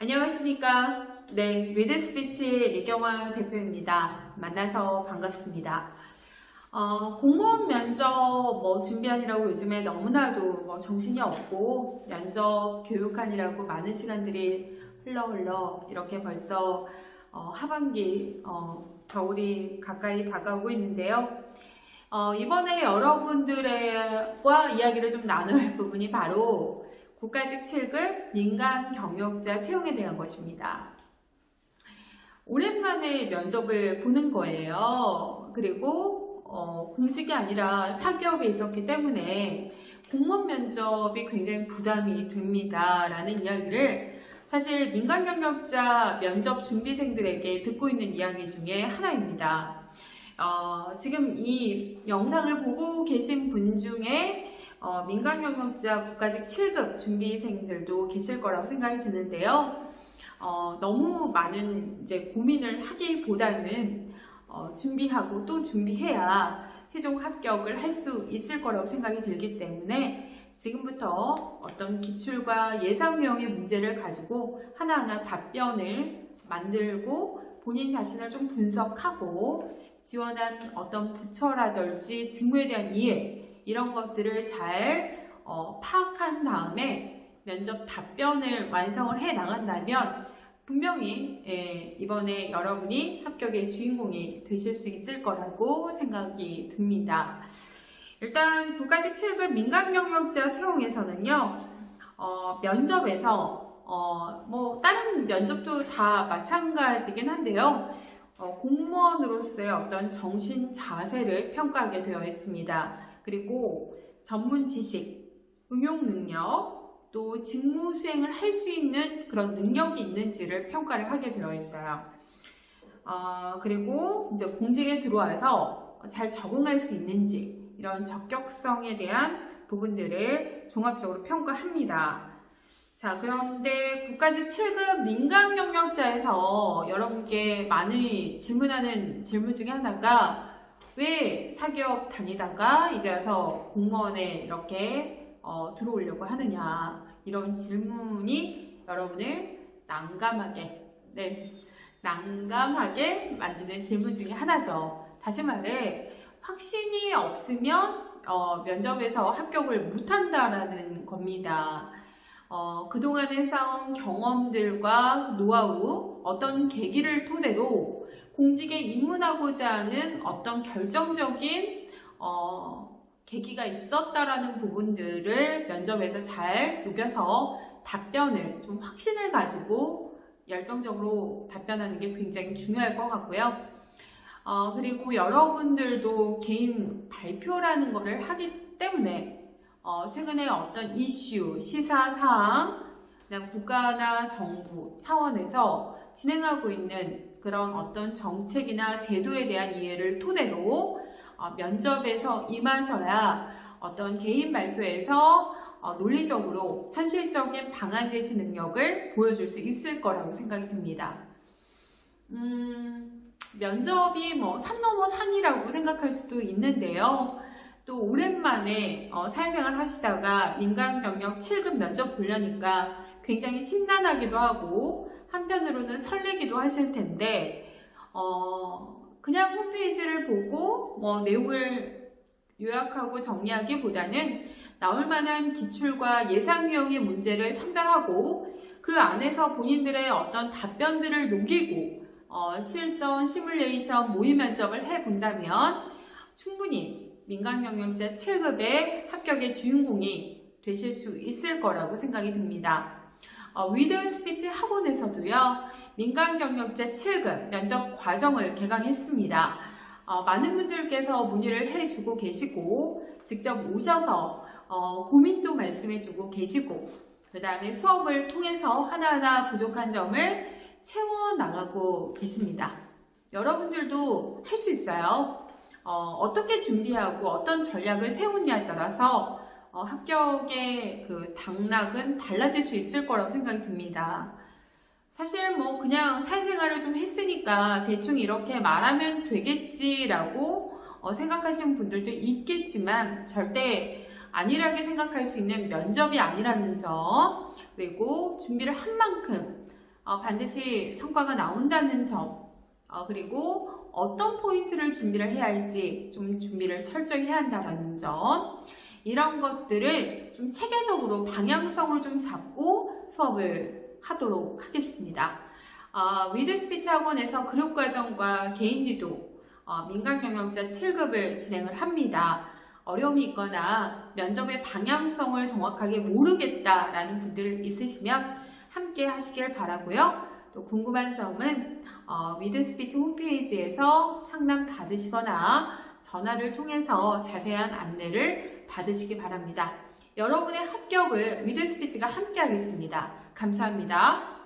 안녕하십니까. 네, 위드스피치 이경화 대표입니다. 만나서 반갑습니다. 어, 공무원 면접 뭐 준비하느라고 요즘에 너무나도 뭐 정신이 없고 면접 교육하느라고 많은 시간들이 흘러 흘러 이렇게 벌써 어, 하반기 어, 겨울이 가까이 다가오고 있는데요. 어, 이번에 여러분들과 이야기를 좀 나눌 부분이 바로 국가직 7급 민간 경력자 채용에 대한 것입니다. 오랜만에 면접을 보는 거예요. 그리고 어, 공직이 아니라 사기업에 있었기 때문에 공무원 면접이 굉장히 부담이 됩니다. 라는 이야기를 사실 민간 경력자 면접 준비생들에게 듣고 있는 이야기 중에 하나입니다. 어, 지금 이 영상을 보고 계신 분 중에 어, 민간 경력자 국가직 7급 준비생들도 계실 거라고 생각이 드는데요. 어, 너무 많은 이제 고민을 하기보다는 어, 준비하고 또 준비해야 최종 합격을 할 수 있을 거라고 생각이 들기 때문에 지금부터 어떤 기출과 예상 유형의 문제를 가지고 하나하나 답변을 만들고 본인 자신을 좀 분석하고 지원한 어떤 부처라든지 직무에 대한 이해 이런 것들을 잘 어, 파악한 다음에 면접 답변을 완성을 해 나간다면 분명히 예, 이번에 여러분이 합격의 주인공이 되실 수 있을 거라고 생각이 듭니다. 일단 국가직 7급 민간경력자 채용에서는요. 어, 면접에서 어, 뭐 다른 면접도 다 마찬가지긴 한데요. 어, 공무원으로서의 어떤 정신 자세를 평가하게 되어 있습니다. 그리고 전문 지식, 응용 능력, 또 직무 수행을 할 수 있는 그런 능력이 있는지를 평가를 하게 되어 있어요. 어, 그리고 이제 공직에 들어와서 잘 적응할 수 있는지 이런 적격성에 대한 부분들을 종합적으로 평가합니다. 자, 그런데 국가직 7급 민간 경력자에서 여러분께 많이 질문하는 질문 중에 하나가 왜 사기업 다니다가 이제 와서 공무원에 이렇게 어, 들어오려고 하느냐 이런 질문이 여러분을 난감하게 네 난감하게 만드는 질문 중에 하나죠. 다시 말해 확신이 없으면 어, 면접에서 합격을 못한다라는 겁니다. 어, 그동안에 쌓은 경험들과 노하우, 어떤 계기를 토대로 공직에 입문하고자 하는 어떤 결정적인 어, 계기가 있었다라는 부분들을 면접에서 잘 녹여서 답변을 좀 확신을 가지고 열정적으로 답변하는 게 굉장히 중요할 것 같고요. 어, 그리고 여러분들도 개인 발표라는 것을 하기 때문에 어, 최근에 어떤 이슈, 시사사항, 국가나 정부 차원에서 진행하고 있는 그런 어떤 정책이나 제도에 대한 이해를 토대로 어, 면접에서 임하셔야 어떤 개인 발표에서 어, 논리적으로 현실적인 방안 제시 능력을 보여줄 수 있을 거라고 생각이 듭니다. 음, 면접이 뭐 산 넘어 산이라고 생각할 수도 있는데요. 또 오랜만에 어, 사회생활 하시다가 민간 경력 7급 면접 보려니까 굉장히 심란하기도 하고 한편으로는 설레기도 하실 텐데 어, 그냥 홈페이지를 보고 뭐 내용을 요약하고 정리하기보다는 나올 만한 기출과 예상 유형의 문제를 선별하고 그 안에서 본인들의 어떤 답변들을 녹이고 어, 실전, 시뮬레이션, 모의 면접을 해본다면 충분히 민간경영자 7급의 합격의 주인공이 되실 수 있을 거라고 생각이 듭니다. 어, 위드 스피치 학원에서도요. 민간 경력자 7급 면접 과정을 개강했습니다. 어, 많은 분들께서 문의를 해주고 계시고 직접 오셔서 어, 고민도 말씀해주고 계시고 그 다음에 수업을 통해서 하나하나 부족한 점을 채워나가고 계십니다. 여러분들도 할 수 있어요. 어, 떻게 준비하고 어떤 전략을 세우냐에 따라서 어, 합격의 그 당락은 달라질 수 있을 거라고 생각이 듭니다. 사실 뭐 그냥 사회생활을 좀 했으니까 대충 이렇게 말하면 되겠지라고 어, 생각하시는 분들도 있겠지만 절대 안일하게 생각할 수 있는 면접이 아니라는 점 그리고 준비를 한 만큼 어, 반드시 성과가 나온다는 점, 어, 그리고 어떤 포인트를 준비를 해야 할지 좀 준비를 철저히 해야 한다는 점, 이런 것들을 좀 체계적으로 방향성을 좀 잡고 수업을 하도록 하겠습니다. 어, 위드 스피치 학원에서 그룹 과정과 개인 지도, 어, 민간 경력자 7급을 진행을 합니다. 어려움이 있거나 면접의 방향성을 정확하게 모르겠다라는 분들 있으시면 함께 하시길 바라고요. 또 궁금한 점은 어, 위드 스피치 홈페이지에서 상담 받으시거나 전화를 통해서 자세한 안내를 받으시기 바랍니다. 여러분의 합격을 위드 스피치가 함께 하겠습니다. 감사합니다.